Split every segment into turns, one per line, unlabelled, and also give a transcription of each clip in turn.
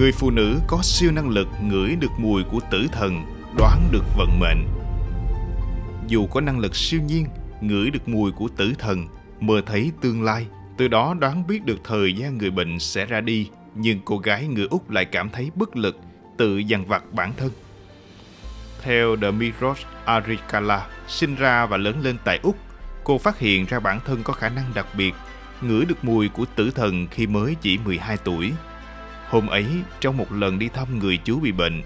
Người phụ nữ có siêu năng lực ngửi được mùi của tử thần, đoán được vận mệnh. Dù có năng lực siêu nhiên, ngửi được mùi của tử thần, mơ thấy tương lai, từ đó đoán biết được thời gian người bệnh sẽ ra đi, nhưng cô gái người Úc lại cảm thấy bất lực, tự dằn vặt bản thân. Theo Demiros Arikala, sinh ra và lớn lên tại Úc, cô phát hiện ra bản thân có khả năng đặc biệt, ngửi được mùi của tử thần khi mới chỉ 12 tuổi. Hôm ấy, trong một lần đi thăm người chú bị bệnh,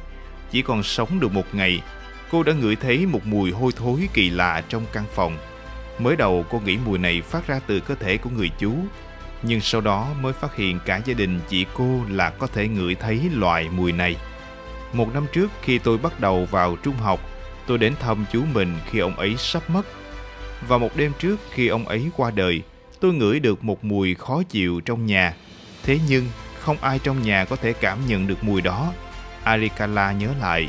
chỉ còn sống được một ngày, cô đã ngửi thấy một mùi hôi thối kỳ lạ trong căn phòng. Mới đầu cô nghĩ mùi này phát ra từ cơ thể của người chú, nhưng sau đó mới phát hiện cả gia đình chỉ cô là có thể ngửi thấy loại mùi này. Một năm trước khi tôi bắt đầu vào trung học, tôi đến thăm chú mình khi ông ấy sắp mất. Và một đêm trước khi ông ấy qua đời, tôi ngửi được một mùi khó chịu trong nhà. Thế nhưng không ai trong nhà có thể cảm nhận được mùi đó. Arikala nhớ lại.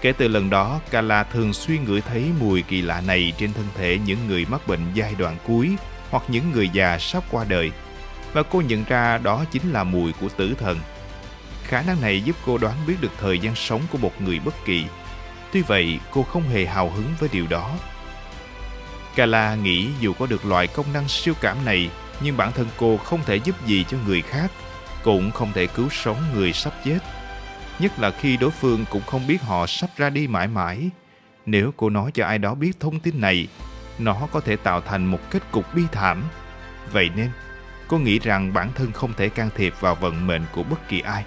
Kể từ lần đó, Kala thường xuyên ngửi thấy mùi kỳ lạ này trên thân thể những người mắc bệnh giai đoạn cuối hoặc những người già sắp qua đời. Và cô nhận ra đó chính là mùi của tử thần. Khả năng này giúp cô đoán biết được thời gian sống của một người bất kỳ. Tuy vậy, cô không hề hào hứng với điều đó. Kala nghĩ dù có được loại công năng siêu cảm này, nhưng bản thân cô không thể giúp gì cho người khác, cũng không thể cứu sống người sắp chết. Nhất là khi đối phương cũng không biết họ sắp ra đi mãi mãi. Nếu cô nói cho ai đó biết thông tin này, nó có thể tạo thành một kết cục bi thảm. Vậy nên, cô nghĩ rằng bản thân không thể can thiệp vào vận mệnh của bất kỳ ai.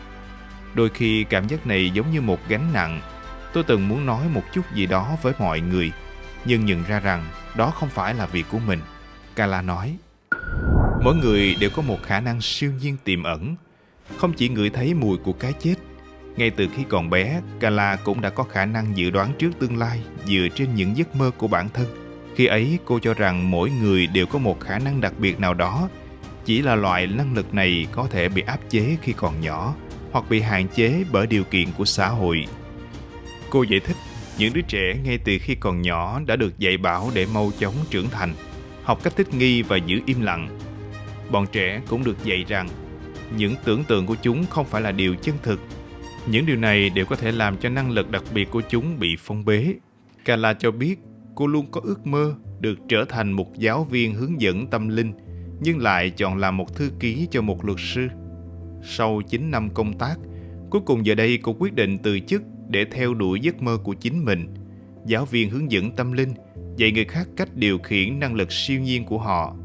Đôi khi cảm giác này giống như một gánh nặng. Tôi từng muốn nói một chút gì đó với mọi người, nhưng nhận ra rằng đó không phải là việc của mình. Kala nói, mỗi người đều có một khả năng siêu nhiên tiềm ẩn, không chỉ ngửi thấy mùi của cái chết. Ngay từ khi còn bé, Kala cũng đã có khả năng dự đoán trước tương lai dựa trên những giấc mơ của bản thân. Khi ấy, cô cho rằng mỗi người đều có một khả năng đặc biệt nào đó, chỉ là loại năng lực này có thể bị áp chế khi còn nhỏ hoặc bị hạn chế bởi điều kiện của xã hội. Cô giải thích, những đứa trẻ ngay từ khi còn nhỏ đã được dạy bảo để mau chóng trưởng thành, học cách thích nghi và giữ im lặng. Bọn trẻ cũng được dạy rằng những tưởng tượng của chúng không phải là điều chân thực. Những điều này đều có thể làm cho năng lực đặc biệt của chúng bị phong bế. Kala cho biết cô luôn có ước mơ được trở thành một giáo viên hướng dẫn tâm linh, nhưng lại chọn làm một thư ký cho một luật sư. Sau 9 năm công tác, cuối cùng giờ đây cô quyết định từ chức để theo đuổi giấc mơ của chính mình. Giáo viên hướng dẫn tâm linh, dạy người khác cách điều khiển năng lực siêu nhiên của họ.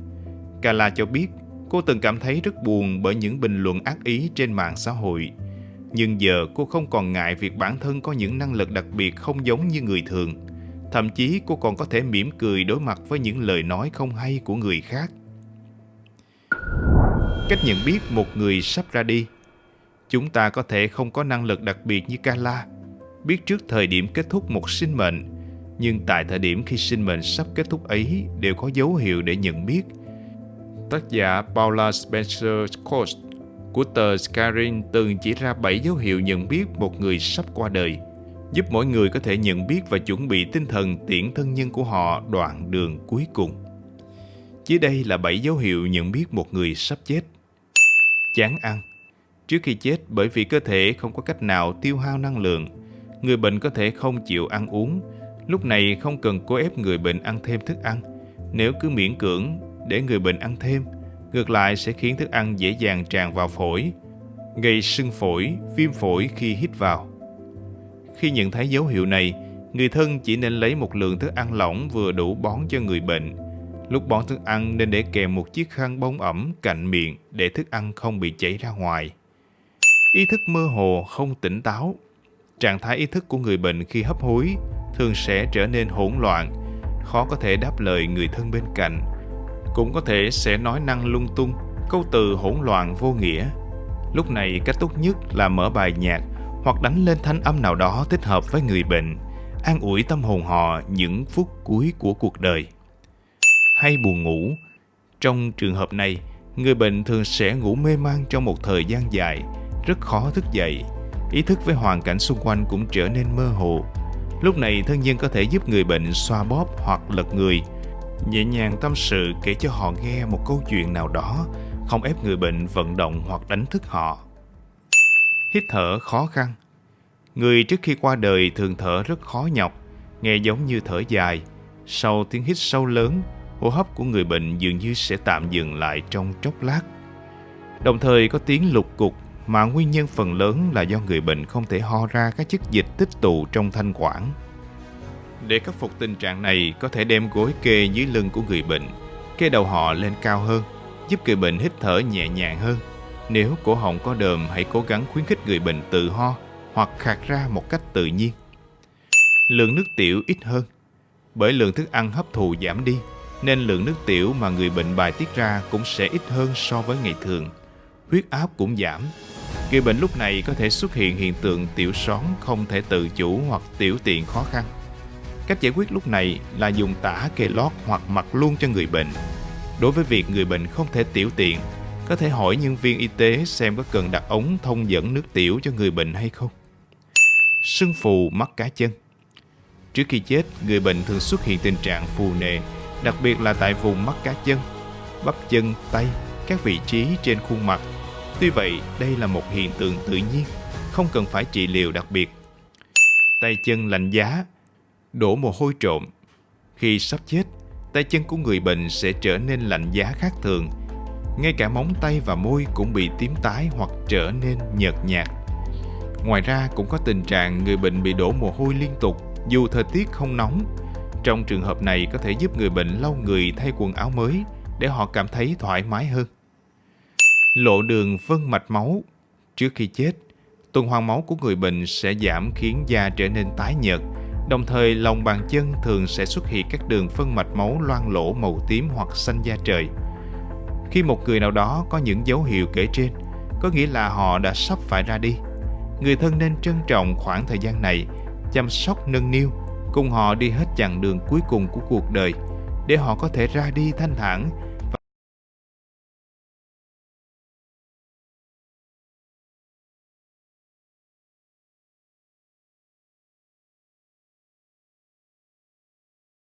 Kala cho biết cô từng cảm thấy rất buồn bởi những bình luận ác ý trên mạng xã hội. Nhưng giờ cô không còn ngại việc bản thân có những năng lực đặc biệt không giống như người thường. Thậm chí cô còn có thể mỉm cười đối mặt với những lời nói không hay của người khác. Cách nhận biết một người sắp ra đi Chúng ta có thể không có năng lực đặc biệt như Kala, biết trước thời điểm kết thúc một sinh mệnh, nhưng tại thời điểm khi sinh mệnh sắp kết thúc ấy đều có dấu hiệu để nhận biết. Tác giả Paula Spencer Coast của tờ Skyrim từng chỉ ra 7 dấu hiệu nhận biết một người sắp qua đời, giúp mỗi người có thể nhận biết và chuẩn bị tinh thần tiễn thân nhân của họ đoạn đường cuối cùng. Dưới đây là 7 dấu hiệu nhận biết một người sắp chết. Chán ăn Trước khi chết bởi vì cơ thể không có cách nào tiêu hao năng lượng, người bệnh có thể không chịu ăn uống. Lúc này không cần cố ép người bệnh ăn thêm thức ăn. Nếu cứ miễn cưỡng để người bệnh ăn thêm, ngược lại sẽ khiến thức ăn dễ dàng tràn vào phổi, gây sưng phổi, viêm phổi khi hít vào. Khi nhận thấy dấu hiệu này, người thân chỉ nên lấy một lượng thức ăn lỏng vừa đủ bón cho người bệnh. Lúc bón thức ăn nên để kèm một chiếc khăn bông ẩm cạnh miệng để thức ăn không bị chảy ra ngoài. Ý thức mơ hồ, không tỉnh táo. Trạng thái ý thức của người bệnh khi hấp hối thường sẽ trở nên hỗn loạn, khó có thể đáp lời người thân bên cạnh. Cũng có thể sẽ nói năng lung tung, câu từ hỗn loạn vô nghĩa. Lúc này cách tốt nhất là mở bài nhạc hoặc đánh lên thanh âm nào đó thích hợp với người bệnh, an ủi tâm hồn họ những phút cuối của cuộc đời. Hay buồn ngủ. Trong trường hợp này, người bệnh thường sẽ ngủ mê man trong một thời gian dài, rất khó thức dậy. Ý thức với hoàn cảnh xung quanh cũng trở nên mơ hồ. Lúc này thân nhân có thể giúp người bệnh xoa bóp hoặc lật người, nhẹ nhàng tâm sự kể cho họ nghe một câu chuyện nào đó, không ép người bệnh vận động hoặc đánh thức họ. hít thở khó khăn. Người trước khi qua đời thường thở rất khó nhọc, nghe giống như thở dài. Sau tiếng hít sâu lớn, hô hấp của người bệnh dường như sẽ tạm dừng lại trong chốc lát. Đồng thời có tiếng lục cục mà nguyên nhân phần lớn là do người bệnh không thể ho ra các chất dịch tích tụ trong thanh quản. Để khắc phục tình trạng này, có thể đem gối kê dưới lưng của người bệnh, kê đầu họ lên cao hơn, giúp người bệnh hít thở nhẹ nhàng hơn. Nếu cổ họng có đờm, hãy cố gắng khuyến khích người bệnh tự ho hoặc khạc ra một cách tự nhiên. Lượng nước tiểu ít hơn. Bởi lượng thức ăn hấp thụ giảm đi, nên lượng nước tiểu mà người bệnh bài tiết ra cũng sẽ ít hơn so với ngày thường. Huyết áp cũng giảm. Người bệnh lúc này có thể xuất hiện hiện tượng tiểu són không thể tự chủ hoặc tiểu tiện khó khăn. Cách giải quyết lúc này là dùng tả kê lót hoặc mặc luôn cho người bệnh. Đối với việc người bệnh không thể tiểu tiện, có thể hỏi nhân viên y tế xem có cần đặt ống thông dẫn nước tiểu cho người bệnh hay không. Sưng phù mắt cá chân Trước khi chết, người bệnh thường xuất hiện tình trạng phù nề, đặc biệt là tại vùng mắt cá chân, bắp chân, tay, các vị trí trên khuôn mặt. Tuy vậy, đây là một hiện tượng tự nhiên, không cần phải trị liệu đặc biệt. Tay chân lạnh giá, đổ mồ hôi trộm. Khi sắp chết, tay chân của người bệnh sẽ trở nên lạnh giá khác thường. Ngay cả móng tay và môi cũng bị tím tái hoặc trở nên nhợt nhạt. Ngoài ra cũng có tình trạng người bệnh bị đổ mồ hôi liên tục dù thời tiết không nóng. Trong trường hợp này có thể giúp người bệnh lau người thay quần áo mới để họ cảm thấy thoải mái hơn. Lộ đường vân mạch máu Trước khi chết, tuần hoàn máu của người bệnh sẽ giảm khiến da trở nên tái nhợt, đồng thời lòng bàn chân thường sẽ xuất hiện các đường phân mạch máu loang lỗ màu tím hoặc xanh da trời. Khi một người nào đó có những dấu hiệu kể trên, có nghĩa là họ đã sắp phải ra đi. Người thân nên trân trọng khoảng thời gian này chăm sóc nâng niu, cùng họ đi hết chặng đường cuối cùng của cuộc đời để họ có thể ra đi thanh thản